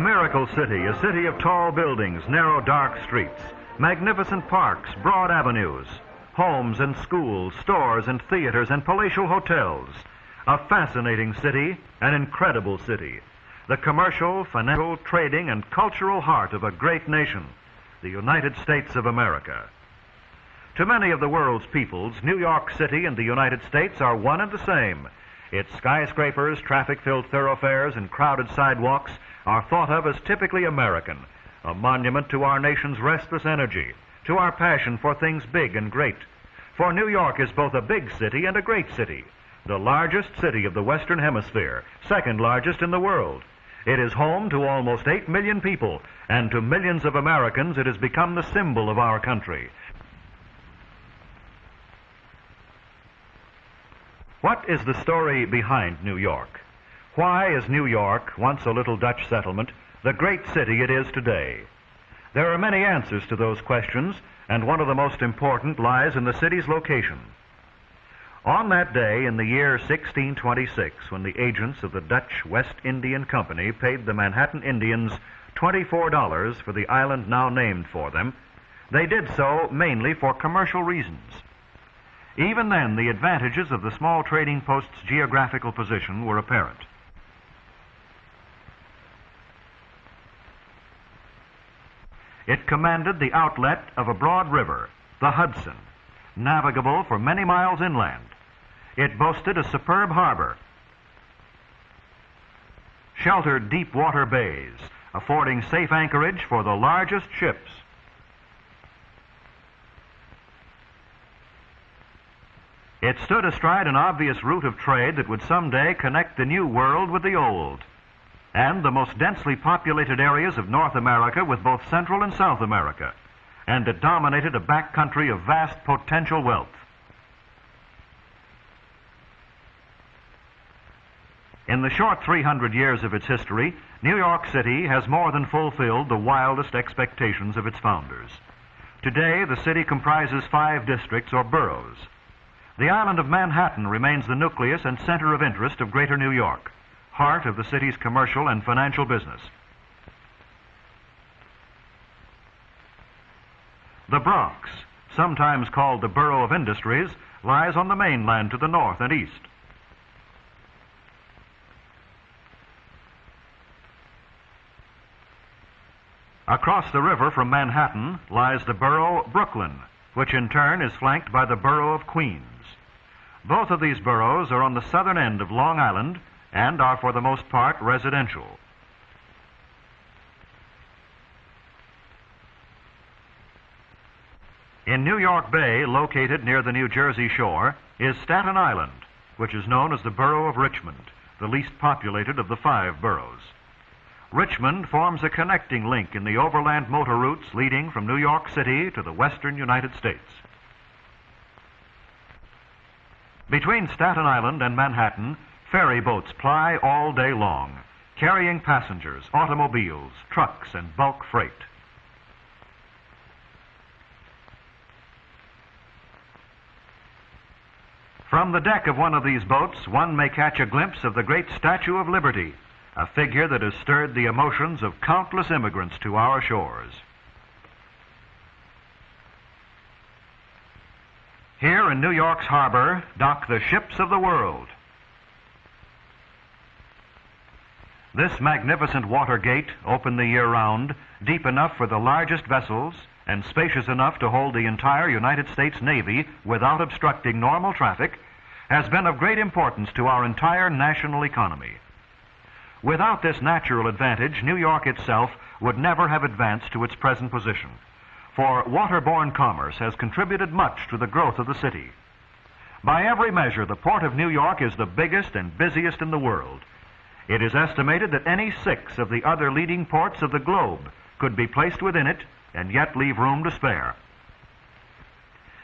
a miracle city, a city of tall buildings, narrow, dark streets, magnificent parks, broad avenues, homes and schools, stores and theaters and palatial hotels. A fascinating city, an incredible city. The commercial, financial, trading, and cultural heart of a great nation, the United States of America. To many of the world's peoples, New York City and the United States are one and the same. Its skyscrapers, traffic filled thoroughfares, and crowded sidewalks are thought of as typically American, a monument to our nation's restless energy, to our passion for things big and great. For New York is both a big city and a great city, the largest city of the Western Hemisphere, second largest in the world. It is home to almost 8 million people, and to millions of Americans it has become the symbol of our country. What is the story behind New York? Why is New York, once a little Dutch settlement, the great city it is today? There are many answers to those questions, and one of the most important lies in the city's location. On that day in the year 1626, when the agents of the Dutch West Indian Company paid the Manhattan Indians $24 for the island now named for them, they did so mainly for commercial reasons. Even then, the advantages of the small trading post's geographical position were apparent. It commanded the outlet of a broad river, the Hudson, navigable for many miles inland. It boasted a superb harbor, sheltered deep water bays, affording safe anchorage for the largest ships. It stood astride an obvious route of trade that would someday connect the new world with the old, and the most densely populated areas of North America with both Central and South America, and it dominated a back country of vast potential wealth. In the short 300 years of its history, New York City has more than fulfilled the wildest expectations of its founders. Today, the city comprises five districts or boroughs. The island of Manhattan remains the nucleus and center of interest of Greater New York, heart of the city's commercial and financial business. The Bronx, sometimes called the Borough of Industries, lies on the mainland to the north and east. Across the river from Manhattan lies the borough Brooklyn, which in turn is flanked by the borough of Queens. Both of these boroughs are on the southern end of Long Island and are for the most part residential. In New York Bay, located near the New Jersey shore, is Staten Island, which is known as the borough of Richmond, the least populated of the five boroughs. Richmond forms a connecting link in the overland motor routes leading from New York City to the western United States. Between Staten Island and Manhattan, ferry boats ply all day long, carrying passengers, automobiles, trucks, and bulk freight. From the deck of one of these boats, one may catch a glimpse of the great Statue of Liberty, a figure that has stirred the emotions of countless immigrants to our shores. Here in New York's harbor dock the ships of the world. This magnificent water gate, open the year round, deep enough for the largest vessels, and spacious enough to hold the entire United States Navy without obstructing normal traffic, has been of great importance to our entire national economy. Without this natural advantage, New York itself would never have advanced to its present position for waterborne commerce has contributed much to the growth of the city. By every measure, the Port of New York is the biggest and busiest in the world. It is estimated that any six of the other leading ports of the globe could be placed within it and yet leave room to spare.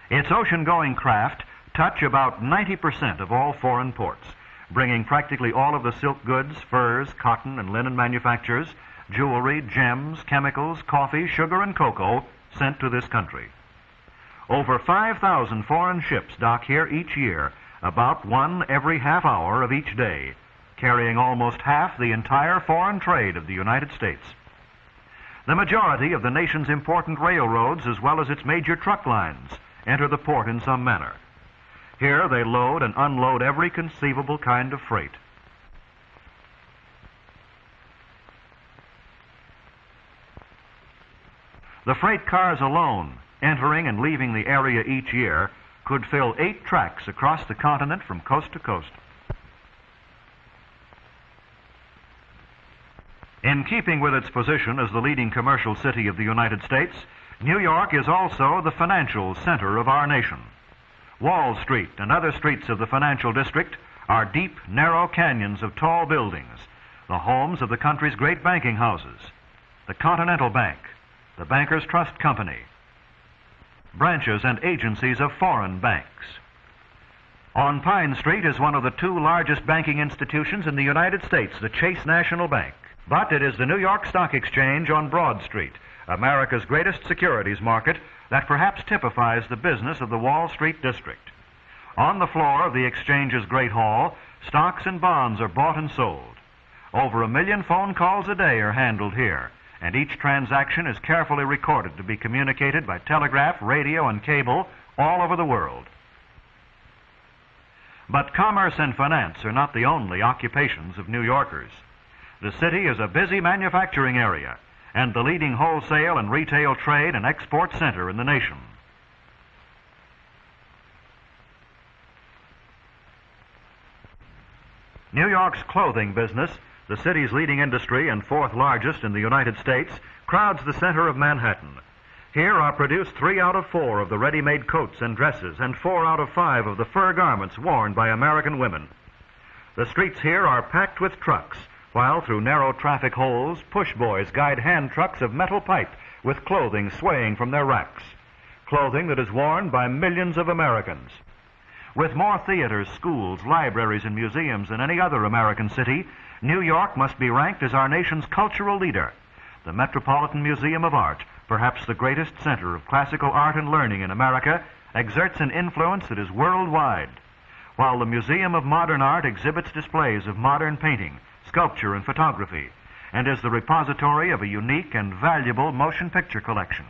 Its ocean-going craft touch about 90% of all foreign ports, bringing practically all of the silk goods, furs, cotton, and linen manufactures, jewelry, gems, chemicals, coffee, sugar, and cocoa sent to this country. Over 5,000 foreign ships dock here each year, about one every half hour of each day, carrying almost half the entire foreign trade of the United States. The majority of the nation's important railroads, as well as its major truck lines, enter the port in some manner. Here they load and unload every conceivable kind of freight. The freight cars alone, entering and leaving the area each year, could fill eight tracks across the continent from coast to coast. In keeping with its position as the leading commercial city of the United States, New York is also the financial center of our nation. Wall Street and other streets of the financial district are deep, narrow canyons of tall buildings, the homes of the country's great banking houses, the Continental Bank, the Bankers Trust Company, branches and agencies of foreign banks. On Pine Street is one of the two largest banking institutions in the United States, the Chase National Bank. But it is the New York Stock Exchange on Broad Street, America's greatest securities market, that perhaps typifies the business of the Wall Street district. On the floor of the exchange's great hall, stocks and bonds are bought and sold. Over a million phone calls a day are handled here, and each transaction is carefully recorded to be communicated by telegraph, radio, and cable all over the world. But commerce and finance are not the only occupations of New Yorkers. The city is a busy manufacturing area and the leading wholesale and retail trade and export center in the nation. New York's clothing business the city's leading industry and fourth largest in the United States, crowds the center of Manhattan. Here are produced three out of four of the ready-made coats and dresses and four out of five of the fur garments worn by American women. The streets here are packed with trucks, while through narrow traffic holes, push boys guide hand trucks of metal pipe with clothing swaying from their racks. Clothing that is worn by millions of Americans. With more theaters, schools, libraries, and museums than any other American city, New York must be ranked as our nation's cultural leader. The Metropolitan Museum of Art, perhaps the greatest center of classical art and learning in America, exerts an influence that is worldwide. While the Museum of Modern Art exhibits displays of modern painting, sculpture, and photography, and is the repository of a unique and valuable motion picture collection.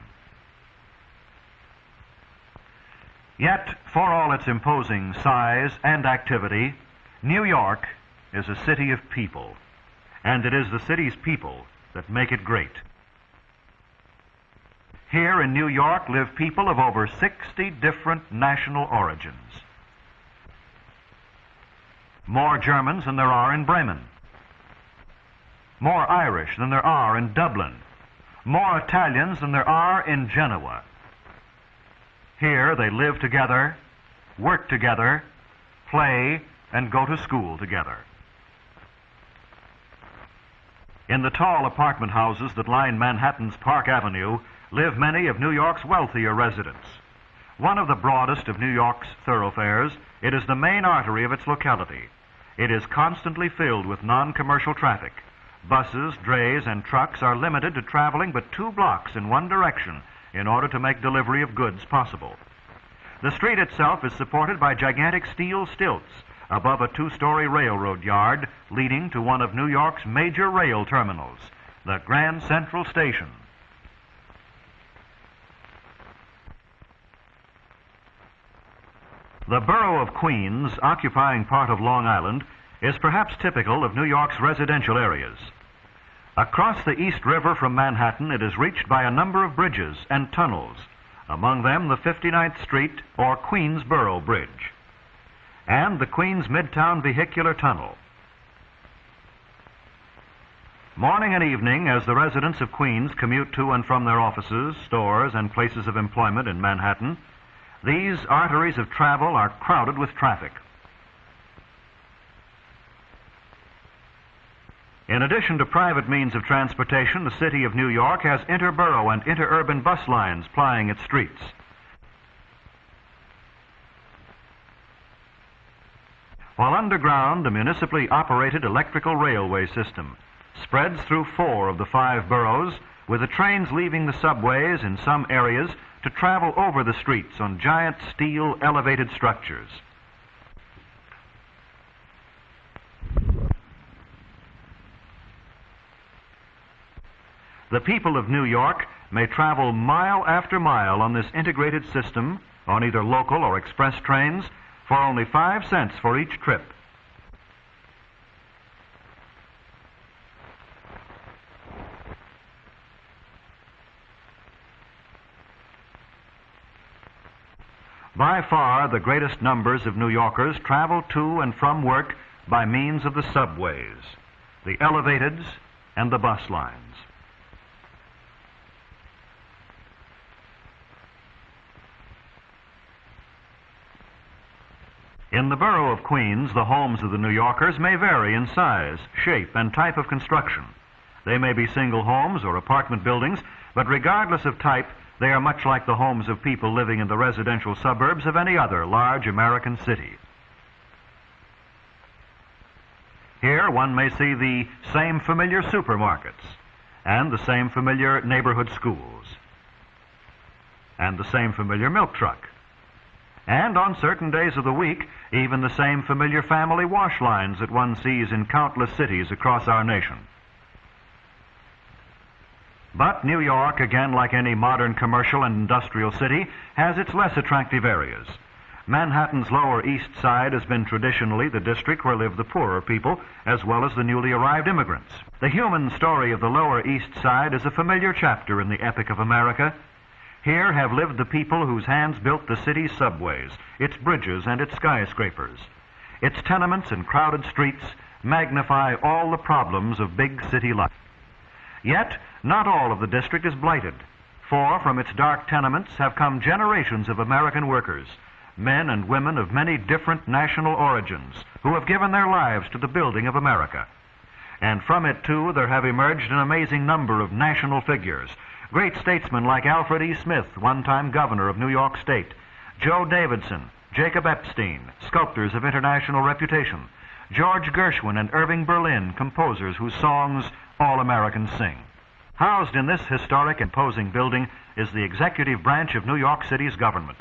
Yet, for all its imposing size and activity, New York is a city of people, and it is the city's people that make it great. Here in New York live people of over 60 different national origins. More Germans than there are in Bremen. More Irish than there are in Dublin. More Italians than there are in Genoa. Here they live together, work together, play, and go to school together. In the tall apartment houses that line Manhattan's Park Avenue live many of New York's wealthier residents. One of the broadest of New York's thoroughfares, it is the main artery of its locality. It is constantly filled with non-commercial traffic. Buses, drays, and trucks are limited to traveling but two blocks in one direction in order to make delivery of goods possible. The street itself is supported by gigantic steel stilts above a two-story railroad yard leading to one of New York's major rail terminals, the Grand Central Station. The borough of Queens, occupying part of Long Island, is perhaps typical of New York's residential areas. Across the East River from Manhattan, it is reached by a number of bridges and tunnels, among them the 59th Street or Queensboro Bridge and the Queens Midtown Vehicular Tunnel. Morning and evening, as the residents of Queens commute to and from their offices, stores, and places of employment in Manhattan, these arteries of travel are crowded with traffic. In addition to private means of transportation, the city of New York has interborough and interurban bus lines plying its streets. while underground, a municipally operated electrical railway system spreads through four of the five boroughs, with the trains leaving the subways in some areas to travel over the streets on giant steel elevated structures. The people of New York may travel mile after mile on this integrated system on either local or express trains for only five cents for each trip. By far, the greatest numbers of New Yorkers travel to and from work by means of the subways, the elevateds, and the bus lines. In the borough of Queens, the homes of the New Yorkers may vary in size, shape, and type of construction. They may be single homes or apartment buildings, but regardless of type, they are much like the homes of people living in the residential suburbs of any other large American city. Here one may see the same familiar supermarkets and the same familiar neighborhood schools and the same familiar milk truck. And on certain days of the week, even the same familiar family wash lines that one sees in countless cities across our nation. But New York, again like any modern commercial and industrial city, has its less attractive areas. Manhattan's Lower East Side has been traditionally the district where live the poorer people, as well as the newly arrived immigrants. The human story of the Lower East Side is a familiar chapter in the epic of America. Here have lived the people whose hands built the city's subways, its bridges, and its skyscrapers. Its tenements and crowded streets magnify all the problems of big city life. Yet, not all of the district is blighted, for from its dark tenements have come generations of American workers, men and women of many different national origins, who have given their lives to the building of America. And from it, too, there have emerged an amazing number of national figures, great statesmen like Alfred E. Smith, one-time governor of New York State, Jo Davidson, Jacob Epstein, sculptors of international reputation, George Gershwin and Irving Berlin, composers whose songs all Americans sing. Housed in this historic, imposing building is the executive branch of New York City's government.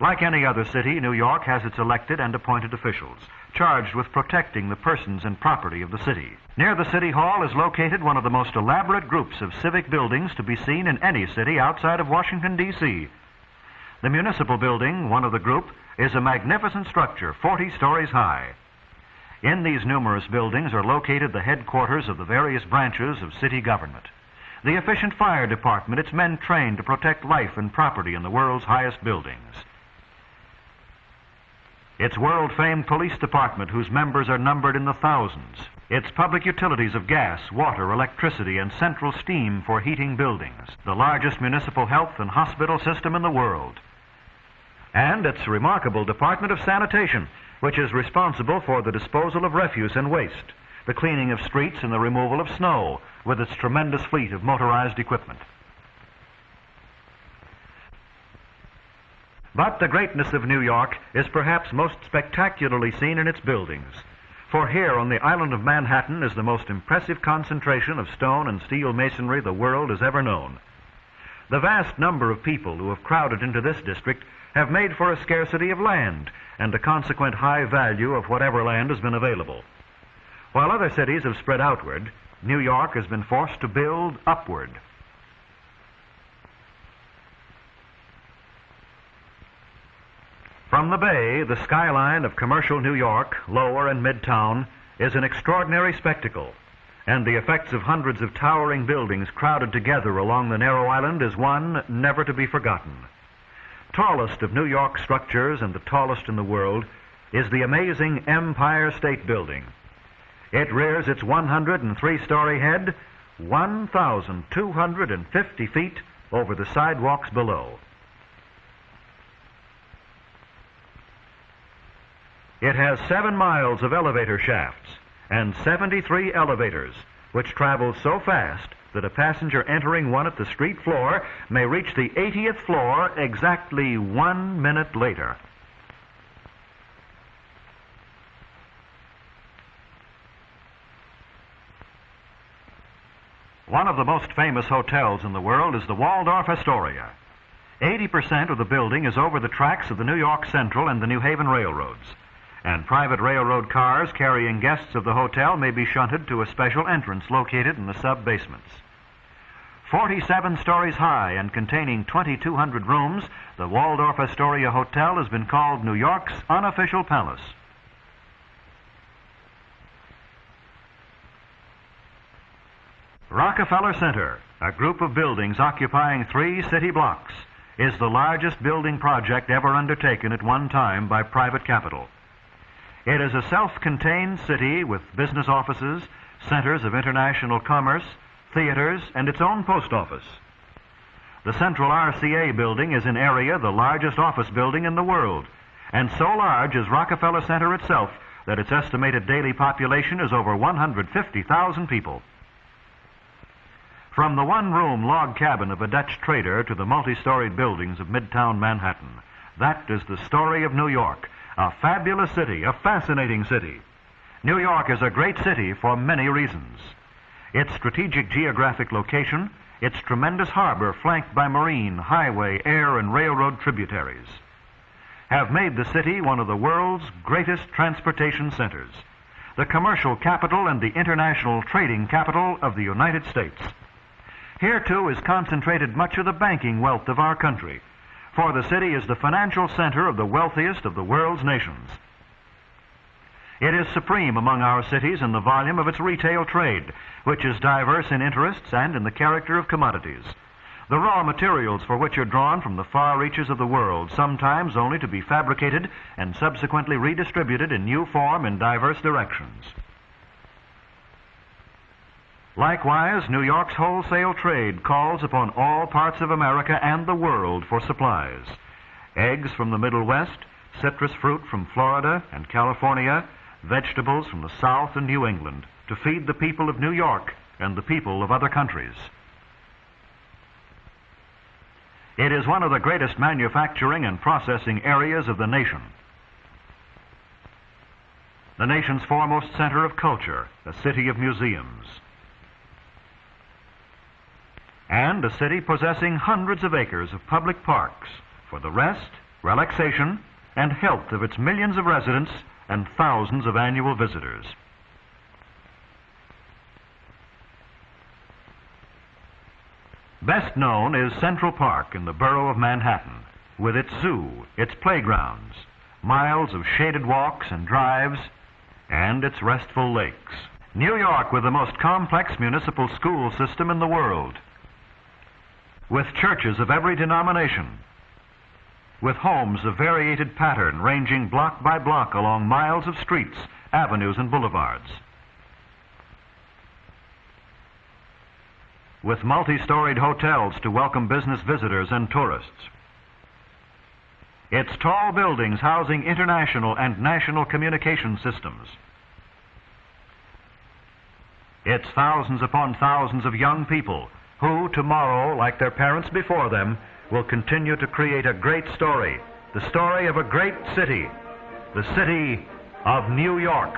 Like any other city, New York has its elected and appointed officials, charged with protecting the persons and property of the city. Near the City Hall is located one of the most elaborate groups of civic buildings to be seen in any city outside of Washington, D.C. The municipal building, one of the group, is a magnificent structure 40 stories high. In these numerous buildings are located the headquarters of the various branches of city government the efficient fire department, its men trained to protect life and property in the world's highest buildings. Its world-famed police department, whose members are numbered in the thousands. Its public utilities of gas, water, electricity, and central steam for heating buildings. The largest municipal health and hospital system in the world. And its remarkable Department of Sanitation, which is responsible for the disposal of refuse and waste the cleaning of streets and the removal of snow with its tremendous fleet of motorized equipment. But the greatness of New York is perhaps most spectacularly seen in its buildings. For here on the island of Manhattan is the most impressive concentration of stone and steel masonry the world has ever known. The vast number of people who have crowded into this district have made for a scarcity of land and a consequent high value of whatever land has been available. While other cities have spread outward, New York has been forced to build upward. From the bay, the skyline of commercial New York, lower and midtown, is an extraordinary spectacle, and the effects of hundreds of towering buildings crowded together along the narrow island is one never to be forgotten. Tallest of New York structures and the tallest in the world is the amazing Empire State Building. It rears its 103-story head 1,250 feet over the sidewalks below. It has seven miles of elevator shafts and 73 elevators, which travel so fast that a passenger entering one at the street floor may reach the 80th floor exactly one minute later. One of the most famous hotels in the world is the Waldorf Astoria. 80% of the building is over the tracks of the New York Central and the New Haven Railroads, and private railroad cars carrying guests of the hotel may be shunted to a special entrance located in the sub-basements. 47 stories high and containing 2,200 rooms, the Waldorf Astoria Hotel has been called New York's unofficial palace. Rockefeller Center, a group of buildings occupying three city blocks, is the largest building project ever undertaken at one time by private capital. It is a self-contained city with business offices, centers of international commerce, theaters, and its own post office. The central RCA building is in area the largest office building in the world, and so large is Rockefeller Center itself that its estimated daily population is over 150,000 people. From the one-room log cabin of a Dutch trader to the multi-storied buildings of midtown Manhattan, that is the story of New York, a fabulous city, a fascinating city. New York is a great city for many reasons. Its strategic geographic location, its tremendous harbor flanked by marine, highway, air, and railroad tributaries, have made the city one of the world's greatest transportation centers, the commercial capital and the international trading capital of the United States. Here, too, is concentrated much of the banking wealth of our country, for the city is the financial center of the wealthiest of the world's nations. It is supreme among our cities in the volume of its retail trade, which is diverse in interests and in the character of commodities. The raw materials for which are drawn from the far reaches of the world, sometimes only to be fabricated and subsequently redistributed in new form in diverse directions. Likewise, New York's wholesale trade calls upon all parts of America and the world for supplies. Eggs from the Middle West, citrus fruit from Florida and California, vegetables from the South and New England to feed the people of New York and the people of other countries. It is one of the greatest manufacturing and processing areas of the nation. The nation's foremost center of culture, a city of museums. And a city possessing hundreds of acres of public parks for the rest, relaxation, and health of its millions of residents and thousands of annual visitors. Best known is Central Park in the borough of Manhattan, with its zoo, its playgrounds, miles of shaded walks and drives, and its restful lakes. New York with the most complex municipal school system in the world, with churches of every denomination, with homes of variegated pattern ranging block by block along miles of streets, avenues, and boulevards. With multi-storied hotels to welcome business visitors and tourists. Its tall buildings housing international and national communication systems. Its thousands upon thousands of young people who tomorrow, like their parents before them, will continue to create a great story, the story of a great city, the city of New York.